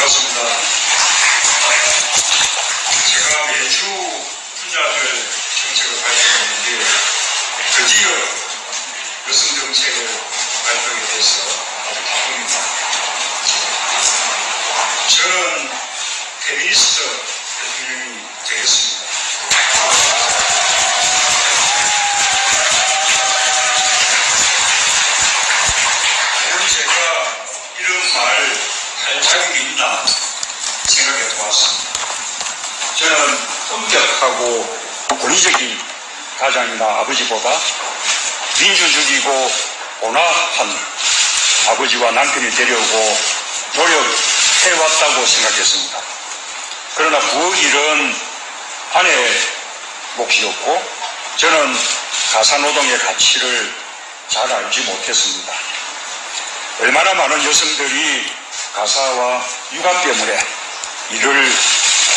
반갑습니다. 제가 매주 분야별 정책을 발표했는데 드디어 여성 정책을 발표하게 돼서 아주 기쁩니다. 저는 페미니스트 대통령이 되겠습니다. 물론 제가 이런 말 할 자격이 있나 생각해 보았습니다. 저는 엄격하고 권위적인 가장이나 아버지보다 민주주의고 온화한 아버지와 남편이 되려고 노력해왔다고 생각했습니다. 그러나 부엌 일은 아내의 몫이었고 저는 가사노동의 가치를 잘 알지 못했습니다. 얼마나 많은 여성들이 가사와 육아 때문에 일을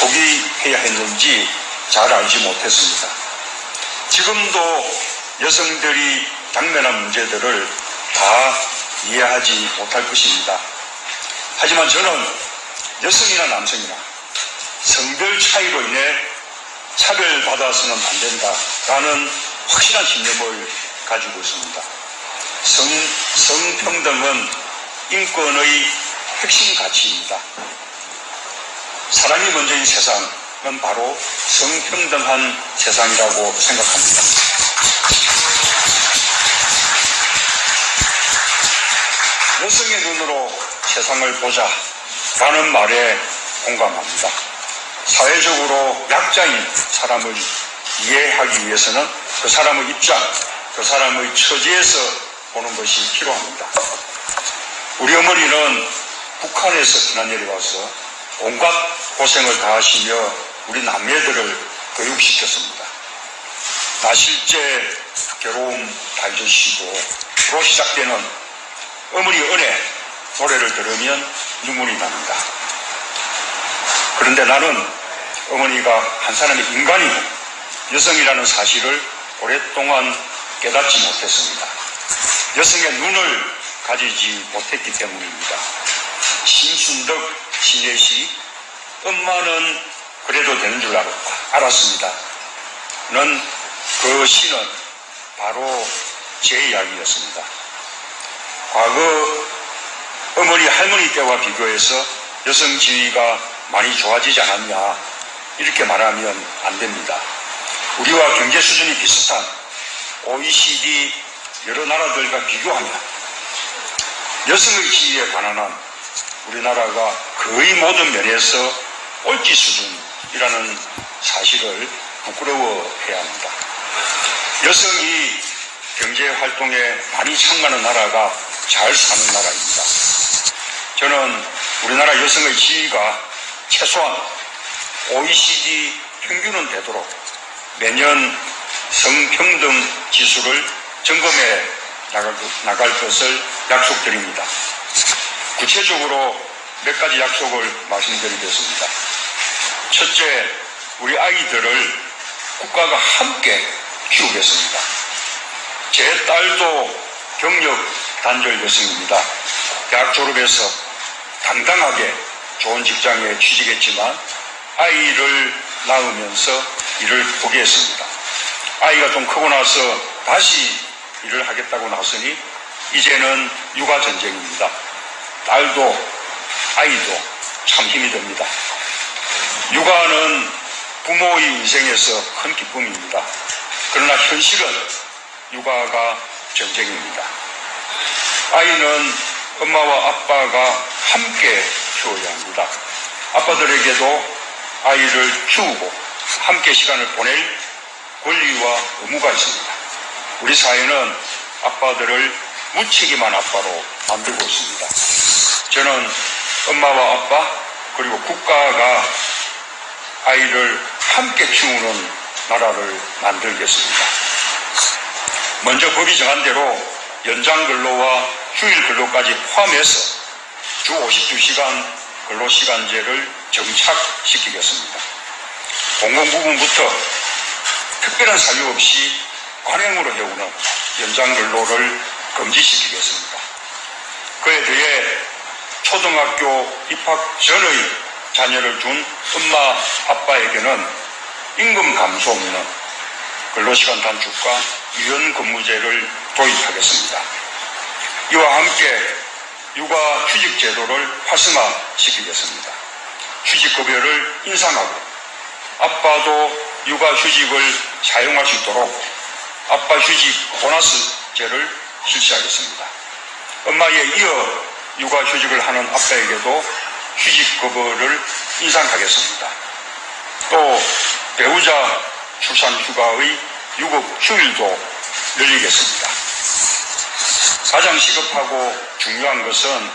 포기해야 했는지 잘 알지 못했습니다. 지금도 여성들이 당면한 문제들을 다 이해하지 못할 것입니다. 하지만 저는 여성이나 남성이나 성별 차이로 인해 차별받아서는 안 된다라는 확실한 신념을 가지고 있습니다. 성, 성평등은 인권의 핵심 가치입니다. 사람이 먼저인 세상은 바로 성평등한 세상이라고 생각합니다. 여성의 눈으로 세상을 보자 라는 말에 공감합니다. 사회적으로 약자인 사람을 이해하기 위해서는 그 사람의 입장, 그 사람의 처지에서 보는 것이 필요합니다. 우리 어머니는 북한에서 지난 내려와서 온갖 고생을 다하시며 우리 남매들을 교육시켰습니다. 나실제 괴로움 달주시고 로 시작되는 어머니 은혜 노래를 들으면 눈물이 납니다. 그런데 나는 어머니가 한 사람의 인간이고 여성이라는 사실을 오랫동안 깨닫지 못했습니다. 여성의 눈을 가지지 못했기 때문입니다. 심순덕 신예시 엄마는 그래도 되는 줄 알았습니다. 는그 시는 바로 제 이야기였습니다. 과거 어머니 할머니 때와 비교해서 여성 지위가 많이 좋아지지 않았냐 이렇게 말하면 안 됩니다. 우리와 경제 수준이 비슷한 OECD 여러 나라들과 비교하면 여성의 지위에 관한 한 우리나라가 거의 모든 면에서 꼴찌 수준이라는 사실을 부끄러워해야 합니다. 여성이 경제 활동에 많이 참가하는 나라가 잘 사는 나라입니다. 저는 우리나라 여성의 지위가 최소한 OECD 평균은 되도록 매년 성평등 지수를 점검해 나갈, 나갈 것을 약속드립니다. 구체적으로 몇 가지 약속을 말씀드리겠습니다. 첫째, 우리 아이들을 국가가 함께 키우겠습니다. 제 딸도 경력 단절 여성입니다. 대학 졸업해서 당당하게 좋은 직장에 취직했지만 아이를 낳으면서 일을 포기했습니다. 아이가 좀 크고 나서 다시 일을 하겠다고 나서니 이제는 육아 전쟁입니다. 딸도 아이도 참 힘이 됩니다. 육아는 부모의 인생에서 큰 기쁨입니다. 그러나 현실은 육아가 전쟁입니다. 아이는 엄마와 아빠가 함께 키워야 합니다. 아빠들에게도 아이를 키우고 함께 시간을 보낼 권리와 의무가 있습니다. 우리 사회는 아빠들을 무책임한 아빠로 만들고 있습니다. 저는 엄마와 아빠 그리고 국가가 아이를 함께 키우는 나라를 만들겠습니다. 먼저 법이 정한 대로 연장 근로와 휴일 근로까지 포함해서 주 52시간 근로시간제를 정착시키겠습니다. 공공부문부터 특별한 사유 없이 관행으로 해오는 연장 근로를 금지시키겠습니다. 그에 대해 초등학교 입학 전의 자녀를 둔 엄마, 아빠에게는 임금 감소 없는 근로시간 단축과 유연 근무제를 도입하겠습니다. 이와 함께 육아 휴직 제도를 활성화시키겠습니다. 휴직급여를 인상하고 아빠도 육아 휴직을 사용할 수 있도록 아빠 휴직 보너스제를 실시하겠습니다. 엄마에 이어 육아 휴직을 하는 아빠에게도 휴직급여를 인상하겠습니다. 또 배우자 출산 휴가의 유급 휴일도 늘리겠습니다. 가장 시급하고 중요한 것은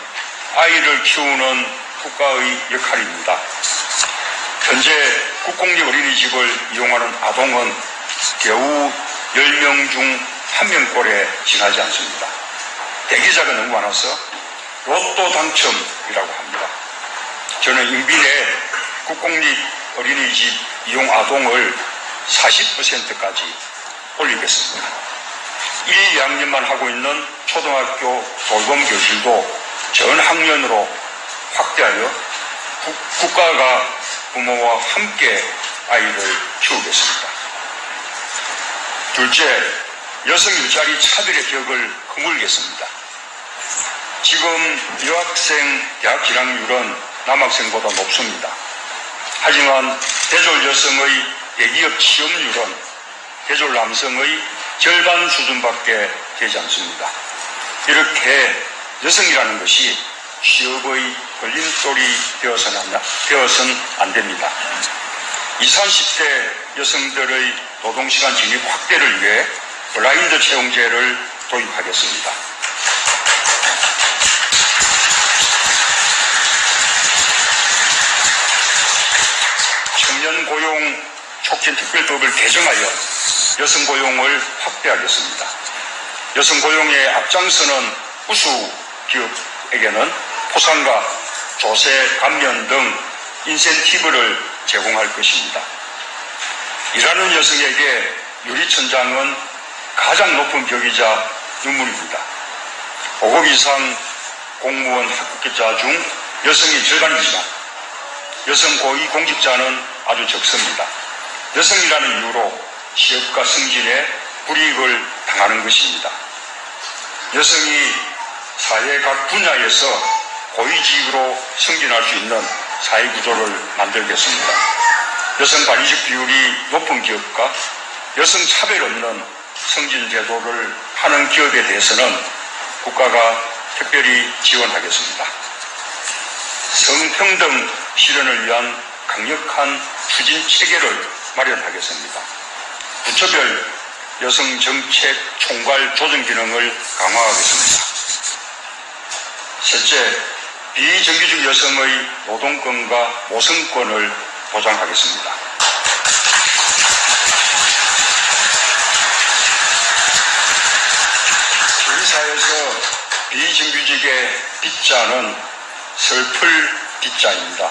아이를 키우는 국가의 역할입니다. 현재 국공립 어린이집을 이용하는 아동은 겨우 10명 중 한 명꼴에 지나지 않습니다. 대기자가 너무 많아서 로또 당첨이라고 합니다. 저는 인빈의 국공립 어린이집 이용 아동을 40%까지 올리겠습니다. 1, 2학년만 하고 있는 초등학교 돌봄 교실도 전 학년으로 확대하여 국 가가 부모와 함께 아이를 키우겠습니다. 둘째, 여성 일자리 차별의 벽을 허물겠습니다. 지금 여학생 대학 진학률은 남학생보다 높습니다. 하지만 대졸 여성의 대기업 취업률은 대졸 남성의 절반 수준밖에 되지 않습니다. 이렇게 여성이라는 것이 취업의 걸림돌이 되어서는, 되어서는 안 됩니다. 20, 30대 여성들의 노동시간 진입 확대를 위해 블라인드 채용제를 도입하겠습니다. 청년 고용 촉진 특별법을 개정하여 여성 고용을 확대하겠습니다. 여성 고용에 앞장서는 우수 기업에게는 포상과 조세 감면 등 인센티브를 제공할 것입니다. 일하는 여성에게 유리천장은 가장 높은 벽이자 눈물입니다. 5급 이상 공무원 합격자 중 여성이 절반이지만 여성 고위 공직자는 아주 적습니다. 여성이라는 이유로 취업과 승진에 불이익을 당하는 것입니다. 여성이 사회 각 분야에서 고위직으로 승진할 수 있는 사회 구조를 만들겠습니다. 여성 관리직 비율이 높은 기업과 여성 차별 없는 승진 제도를 하는 기업에 대해서는 국가가 특별히 지원하겠습니다. 성평등 실현을 위한 강력한 추진 체계를 마련하겠습니다. 부처별 여성 정책 총괄 조정 기능을 강화하겠습니다. 셋째, 비정규직 여성의 노동권과 모성권을 보장하겠습니다. 우리사에서 비정규직의 빗자는 슬플 빗자입니다.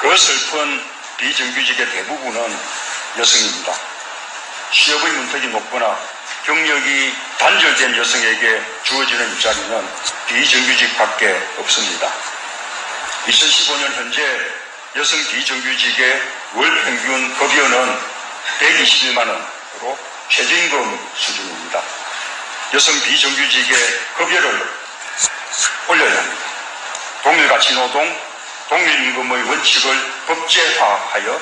그 슬픈 비정규직의 대부분은 여성입니다. 취업의 문턱이 높거나 경력이 단절된 여성에게 주어지는 일자리는 비정규직밖에 없습니다. 2015년 현재 여성 비정규직의 월 평균 급여는 121만 원으로 최저임금 수준입니다. 여성 비정규직의 급여를 올려야 합니다. 동일가치 노동, 동일임금의 원칙을 법제화하여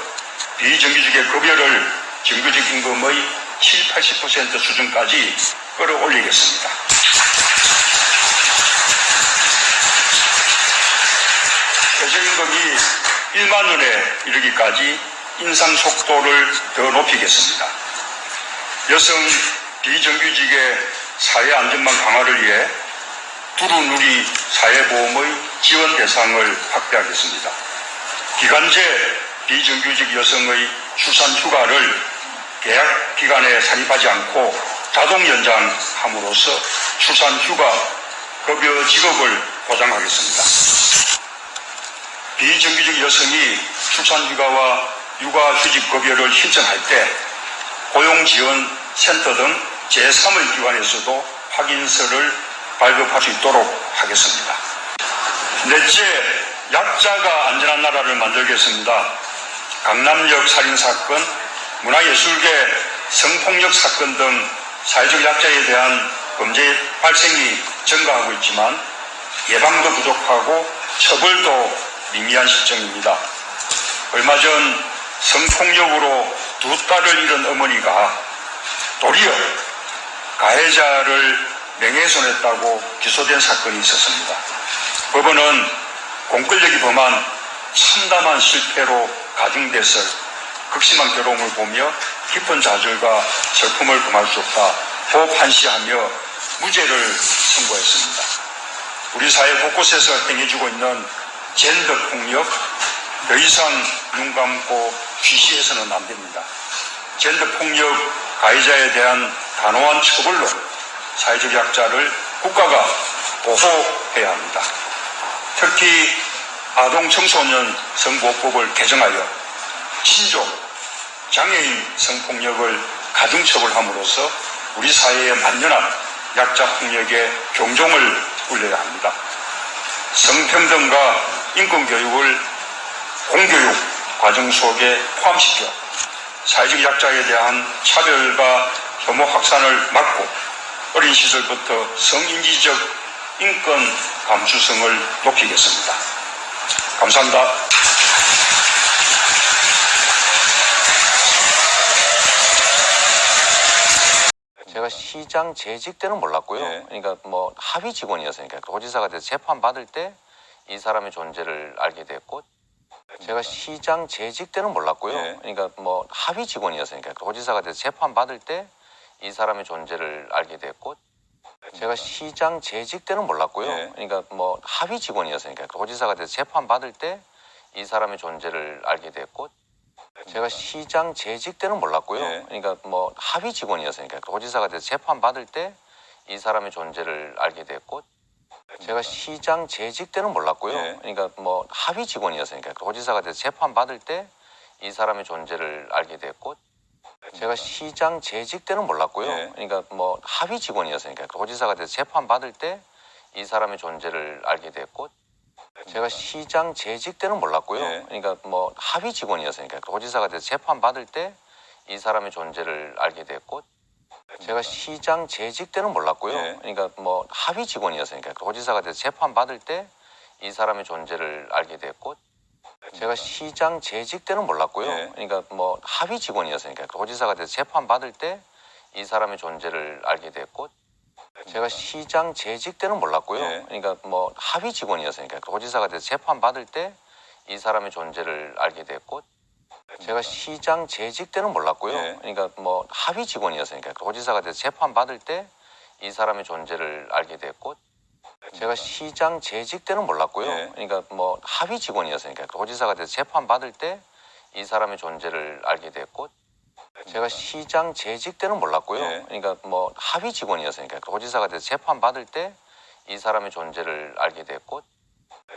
비정규직의 급여를 정규직 임금의 7, 80% 수준까지 끌어올리겠습니다. 최저임금이 1만 원에 이르기까지 인상 속도를 더 높이겠습니다. 여성 비정규직의 사회 안전망 강화를 위해 두루누리 사회보험의 지원 대상을 확대하겠습니다. 기간제 비정규직 여성의 출산 휴가를 계약 기간에 산입하지 않고 자동 연장함으로써 출산 휴가 급여 지급을 보장하겠습니다. 비정규직 여성이 출산 휴가와 육아 휴직 급여를 신청할 때 고용지원센터 등 제3의 기관에서도 확인서를 발급할 수 있도록 하겠습니다. 넷째, 약자가 안전한 나라를 만들겠습니다. 강남역 살인사건, 문화예술계 성폭력 사건 등 사회적 약자에 대한 범죄 발생이 증가하고 있지만 예방도 부족하고 처벌도 미미한 실정입니다. 얼마 전 성폭력으로 두 딸을 잃은 어머니가 도리어 가해자를 명예훼손했다고 기소된 사건이 있었습니다. 법원은 공권력이 범한 참담한 실패로 가중됐을 극심한 괴로움을 보며 깊은 좌절과 슬픔을 금할 수 없다고 판시하며 무죄를 선고했습니다. 우리 사회 곳곳에서 행해지고 있는 젠더 폭력 더 이상 눈 감고 쉬쉬해서는 안 됩니다. 젠더 폭력 가해자에 대한 단호한 처벌로 사회적 약자를 국가가 보호해야 합니다. 특히 아동 청소년 성보호법을 개정하여 신종 장애인 성폭력을 가중처벌함으로써 우리 사회의 만연한 약자 폭력의 경종을 울려야 합니다. 성평등과 인권교육을 공교육 과정 속에 포함시켜 사회적 약자에 대한 차별과 혐오 확산을 막고 어린 시절부터 성인지적 인권 감수성을 높이겠습니다. 감사합니다. 제가 시장 재직 때는 몰랐고요. 예. 그러니까 뭐 합의 직원이었으니까 도지사가 돼서 재판 받을 때 이 사람의 존재를 알게 됐고 제가 시장 재직 때는 몰랐고요. 예. 그러니까 뭐 합의 직원이었으니까 도지사가 돼서 재판 받을 때 이 사람의 존재를 알게 됐고 제가 시장 재직 때는 몰랐고요. 예. 그러니까 뭐 합의 직원이었으니까 도지사가 돼서 재판 받을 때 이 사람의 존재를 알게 됐고 제가 시장 재직 때는 몰랐고요. 예. 그러니까 뭐 합의 직원이었으니까 도지사가 돼서 재판 받을 때 이 사람의 존재를 알게 됐고 제가 시장 재직 때는 몰랐고요. 예. 그러니까 뭐 합의 직원이었으니까 도지사가 돼서 재판 받을 때 이 사람의 존재를 알게 됐고 제가 시장 재직 때는 몰랐고요. 예. 그러니까 뭐 합의 직원이었으니까 도지사가 돼서 재판 받을 때 이 사람의 존재를 알게 됐고 제가 시장 재직 때는 몰랐고요. 예. 그러니까 뭐 합의 직원이었으니까 도지사가 돼서 재판 받을 때 이 사람의 존재를 알게 됐고 제가 시장 재직 때는 몰랐고요. 예. 그러니까 뭐 합의 직원이었으니까 도지사가 돼서 재판 받을 때 이 사람의 존재를 알게 됐고 제가 시장 재직 때는 몰랐고요. 예. 그러니까 뭐 합의 직원이었으니까 도지사가 돼서 재판 받을 때 이 사람의 존재를 알게 됐고 제가 시장 재직 때는 몰랐고요. 예. 그러니까 뭐 합의 직원이었으니까 도지사가 돼서 재판 받을 때 이 사람의 존재를 알게 됐고 제가 시장 재직 때는 몰랐고요. 예. 그러니까 뭐 합의 직원이었으니까 도지사가 돼서 재판 받을 때 이 사람의 존재를 알게 됐고 제가 시장 재직 때는 몰랐고요. 예. 그러니까 뭐 합의 직원이었으니까 도지사가 돼서 재판 받을 때 이 사람의 존재를 알게 됐고 제가 시장 재직 때는 몰랐고요. 예. 그러니까 뭐 합의 직원이었으니까 도지사가 돼서 재판 받을 때 이 사람의 존재를 알게 됐고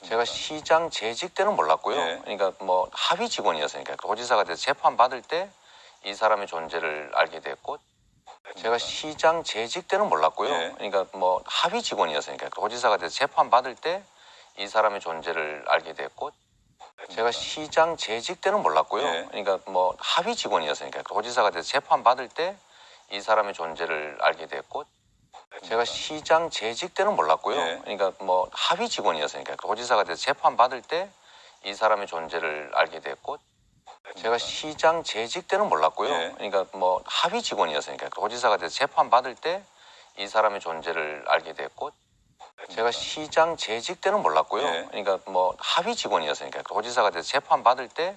제가 시장 재직 때는 몰랐고요. 예. 그러니까 뭐 합의 직원이었으니까 도지사가 돼서 재판 받을 때 이 사람의 존재를 알게 됐고 제가 시장 재직 때는 몰랐고요. 예. 그러니까 뭐 합의 직원이었으니까 도지사가 돼서 재판 받을 때 이 사람의 존재를 알게 됐고 제가 시장 재직 때는 몰랐고요. 예. 그러니까 뭐 합의 직원이었으니까 도지사가 돼서 재판 받을 때 이 사람의 존재를 알게 됐고 제가 시장 재직 때는 몰랐고요. 예. 그러니까 뭐 합의 직원이었으니까 도지사가 돼서 재판 받을 때 이 사람의 존재를 알게 됐고 제가 시장 재직 때는 몰랐고요. 예. 그러니까 뭐 합의 직원이었으니까 도지사가 돼서 재판 받을 때 이 사람의 존재를 알게 됐고 제가 시장 재직 때는 몰랐고요. 예. 그러니까 뭐 합의 직원이었으니까 도지사가 돼서 재판 받을 때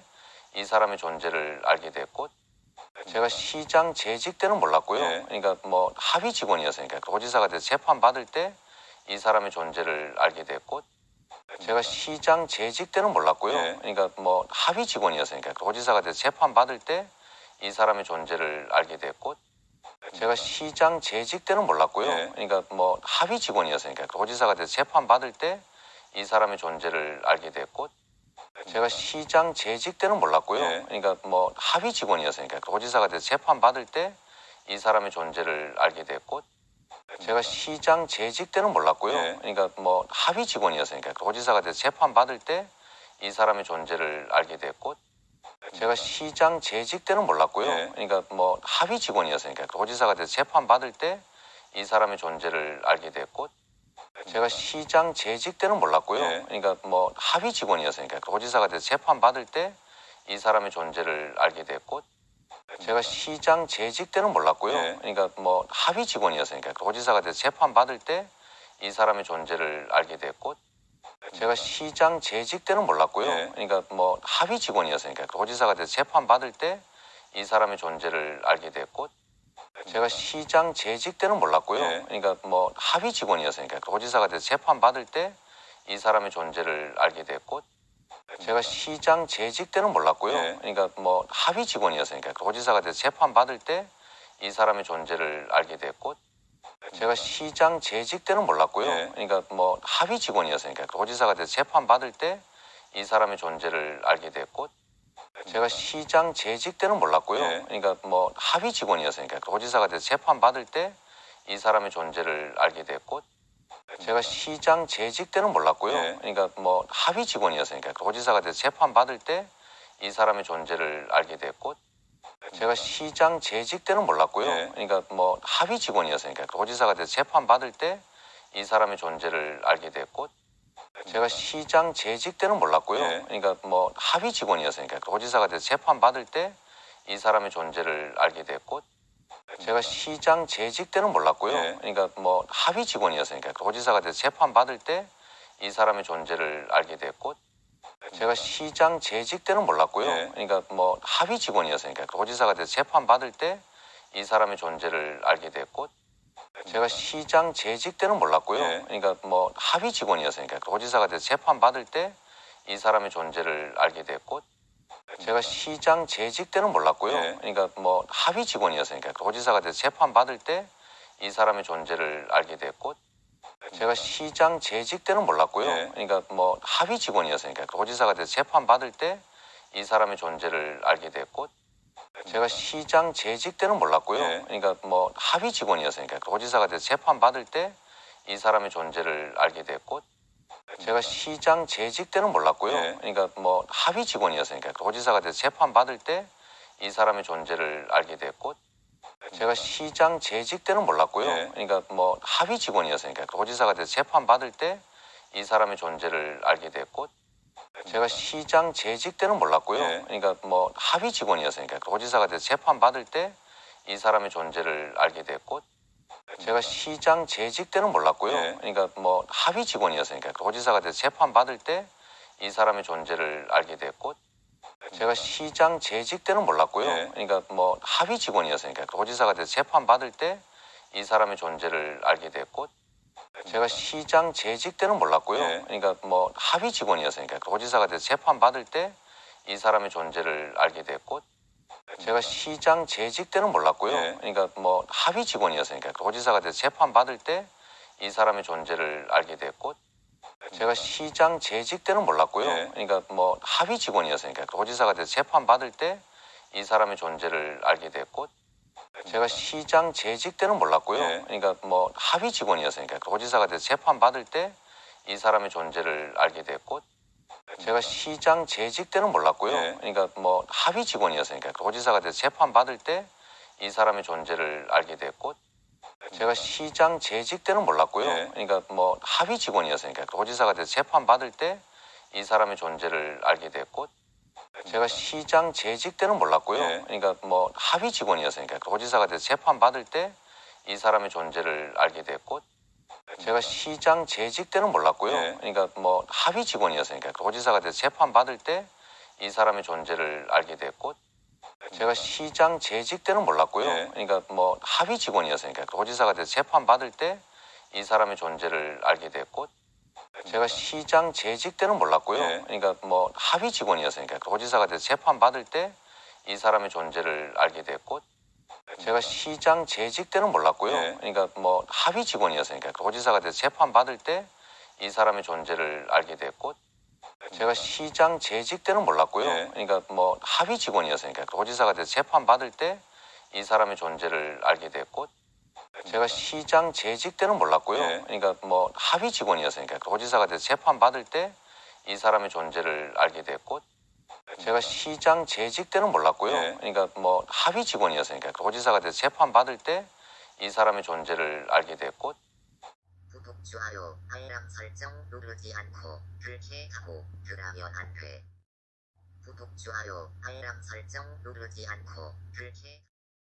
이 사람의 존재를 알게 됐고 제가 시장 재직 때는 몰랐고요. 예. 그러니까 뭐 합의 직원이었으니까 도지사가 돼서 재판 받을 때 이 사람의 존재를 알게 됐고 제가 시장 재직 때는 몰랐고요. 예. 그러니까 뭐 합의 직원이었으니까 도지사가 돼서 재판 받을 때 이 사람의 존재를 알게 됐고 제가 시장 재직 때는 몰랐고요. 예. 그러니까 뭐 합의 직원이었으니까 도지사가 돼서 재판 받을 때 이 사람의 존재를 알게 됐고 제가 시장 재직 때는 몰랐고요. 예. 그러니까 뭐 합의 직원이었으니까 도지사가 돼서 재판 받을 때 이 사람의 존재를 알게 됐고 제가 시장 재직 때는 몰랐고요. 예. 그러니까 뭐 합의 직원이었으니까 도지사가 돼서 재판 받을 때 이 사람의 존재를 알게 됐고 제가 시장 재직 때는 몰랐고요. 예. 그러니까 뭐 합의 직원이었으니까 도지사가 돼서 재판 받을 때 이 사람의 존재를 알게 됐고 제가 시장 재직 때는 몰랐고요. 예. 그러니까 뭐 합의 직원이었으니까 도지사가 돼서 재판 받을 때 이 사람의 존재를 알게 됐고 제가 시장 재직 때는 몰랐고요. 예. 그러니까 뭐 합의 직원이었으니까 도지사가 돼서 재판 받을 때 이 사람의 존재를 알게 됐고 제가 시장 재직 때는 몰랐고요. 예. 그러니까 뭐 합의 직원이었으니까 도지사가 돼서 재판 받을 때 이 사람의 존재를 알게 됐고 제가 시장 재직 때는 몰랐고요. 예. 그러니까 뭐 합의 직원이었으니까 도지사가 돼서 재판 받을 때 이 사람의 존재를 알게 됐고 제가 시장 재직 때는 몰랐고요. 예. 그러니까 뭐 합의 직원이었으니까 도지사가 돼서 재판 받을 때 이 사람의 존재를 알게 됐고 제가 시장 재직 때는 몰랐고요. 예. 그러니까 뭐 합의 직원이었으니까 도지사가 돼서 재판 받을 때 이 사람의 존재를 알게 됐고 제가 시장 재직 때는 몰랐고요. 예. 그러니까 뭐 합의 직원이었으니까 도지사가 돼서 재판 받을 때 이 사람의 존재를 알게 됐고 제가 시장 재직 때는 몰랐고요. 예. 그러니까 뭐 합의 직원이었으니까 도지사가 돼서 재판 받을 때 이 사람의 존재를 알게 됐고 제가 시장 재직 때는 몰랐고요. 예. 그러니까 뭐 합의 직원이었으니까 도지사가 돼서 재판 받을 때 이 사람의 존재를 알게 됐고 제가 시장 재직 때는 몰랐고요. 예. 그러니까 뭐 합의 직원이었으니까 도지사가 돼서 재판 받을 때 이 사람의 존재를 알게 됐고 제가 시장 재직 때는 몰랐고요. 예. 그러니까 뭐 합의 직원이었으니까 도지사가 돼서 재판 받을 때 이 사람의 존재를 알게 됐고 제가 시장 재직 때는 몰랐고요. 예. 그러니까 뭐 합의 직원이었으니까 도지사가 돼서 재판 받을 때 이 사람의 존재를 알게 됐고 제가 시장 재직 때는 몰랐고요. 예. 그러니까 뭐 합의 직원이었으니까 도지사가 돼서 재판 받을 때 이 사람의 존재를 알게 됐고 제가 시장 재직 때는 몰랐고요. 예. 그러니까 뭐 합의 직원이었으니까 도지사가 돼서 재판 받을 때 이 사람의 존재를 알게 됐고 제가 시장 재직 때는 몰랐고요. 예. 그러니까 뭐 합의 직원이었으니까 도지사가 돼서 재판 받을 때 이 사람의 존재를 알게 됐고 제가 시장 재직 때는 몰랐고요. 예. 그러니까 뭐 합의 직원이었으니까 도지사가 돼서 재판 받을 때 이 사람의 존재를 알게 됐고 제가 시장 재직 때는 몰랐고요. 예. 그러니까 뭐 합의 직원이었으니까 도지사가 돼서 재판 받을 때 이 사람의 존재를 알게 됐고 제가 시장 재직 때는 몰랐고요. 예. 그러니까 뭐 합의 직원이었으니까 도지사가 돼서 재판 받을 때 이 사람의 존재를 알게 됐고 제가 시장 재직 때는 몰랐고요. 예. 그러니까 뭐 합의 직원이었으니까 도지사가 돼서 재판 받을 때 이 사람의 존재를 알게 됐고 제가 시장 재직 때는 몰랐고요. 예. 그러니까 뭐 합의 직원이었으니까 도지사가 돼서 재판 받을 때 이 사람의 존재를 알게 됐고 제가 시장 재직 때는 몰랐고요. 예. 그러니까 뭐 합의 직원이었으니까 도지사가 돼서 재판 받을 때 이 사람의 존재를 알게 됐고 제가 시장 재직 때는 몰랐고요. 예. 그러니까 뭐 합의 직원이었으니까 도지사가 돼서 재판 받을 때 이 사람의 존재를 알게 됐고 제가 시장 재직 때는 몰랐고요. 예. 그러니까 뭐 합의 직원이었으니까 도지사가 돼서 재판 받을 때 이 사람의 존재를 알게 됐고 제가 시장 재직 때는 몰랐고요. 예. 그러니까 뭐 합의 직원이었으니까 도지사가 돼서 재판 받을 때 이 사람의 존재를 알게 됐고 제가 시장 재직 때는 몰랐고요. 예. 그러니까 뭐 합의 직원이었으니까 도지사가 돼서 재판 받을 때 이 사람의 존재를 알게 됐고 제가 시장 재직 때는 몰랐고요. 예. 그러니까 뭐 합의 직원이었으니까 도지사가 돼서 재판 받을 때 이 사람의 존재를 알게 됐고 제가 시장 재직 때는 몰랐고요. 예. 그러니까 뭐 합의 직원이었으니까 도지사가 돼서 재판 받을 때 이 사람의 존재를 알게 됐고 제가 시장 재직 때는 몰랐고요. 예. 그러니까 뭐 합의 직원이었으니까 도지사가 돼서 재판 받을 때 이 사람의 존재를 알게 됐고 제가 시장 재직 때는 몰랐고요. 예. 그러니까 뭐 합의 직원이었으니까 도지사가 돼서 재판 받을 때 이 사람의 존재를 알게 됐고 제가 시장 재직 때는 몰랐고요. 예. 그러니까 뭐 합의 직원이었으니까 도지사가 돼서 재판 받을 때 이 사람의 존재를 알게 됐고 제가 시장 재직 때는 몰랐고요. 예. 그러니까 뭐 합의 직원이었으니까 도지사가 돼서 재판 받을 때 이 사람의 존재를 알게 됐고 제가 시장 재직 때는 몰랐고요. 예. 그러니까 뭐 합의 직원이었으니까 도지사가 돼서 재판 받을 때 이 사람의 존재를 알게 됐고 제가 시장 재직 때는 몰랐고요. 예. 그러니까 뭐 합의 직원이었으니까 도지사가 돼서 재판 받을 때 이 사람의 존재를 알게 됐고 제가 시장 재직 때는 몰랐고요. 예. 그러니까 뭐 합의 직원이었으니까 도지사가 돼서 재판 받을 때 이 사람의 존재를 알게 됐고 제가 시장 재직 때는 몰랐고요. 예. 그러니까 뭐 합의 직원이었으니까 도지사가 돼서 재판 받을 때 이 사람의 존재를 알게 됐고 구독, 좋아요, 알람 설정 누르지 않고 그렇게 하고 그러면 안 돼. 구독, 좋아요, 알람 설정 누르지 않고 그렇게